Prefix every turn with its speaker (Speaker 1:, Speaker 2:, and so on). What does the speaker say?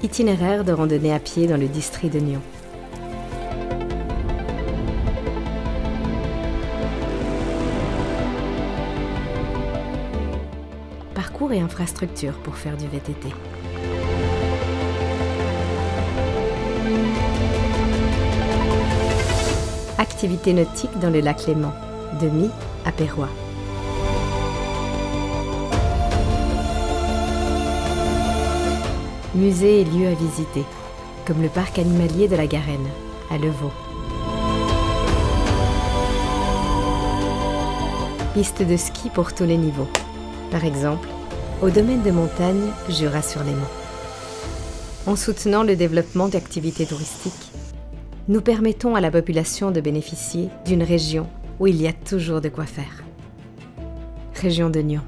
Speaker 1: Itinéraire de randonnée à pied dans le district de Nyon. Parcours et infrastructures pour faire du VTT. Activités nautiques dans le lac Léman, de Mi à Perrois. Musées et lieux à visiter, comme le parc animalier de la Garenne, à Levaux. Pistes de ski pour tous les niveaux. Par exemple, au domaine de montagne Jura-sur-Léman. En soutenant le développement d'activités touristiques, nous permettons à la population de bénéficier d'une région où il y a toujours de quoi faire. Région de Nyon.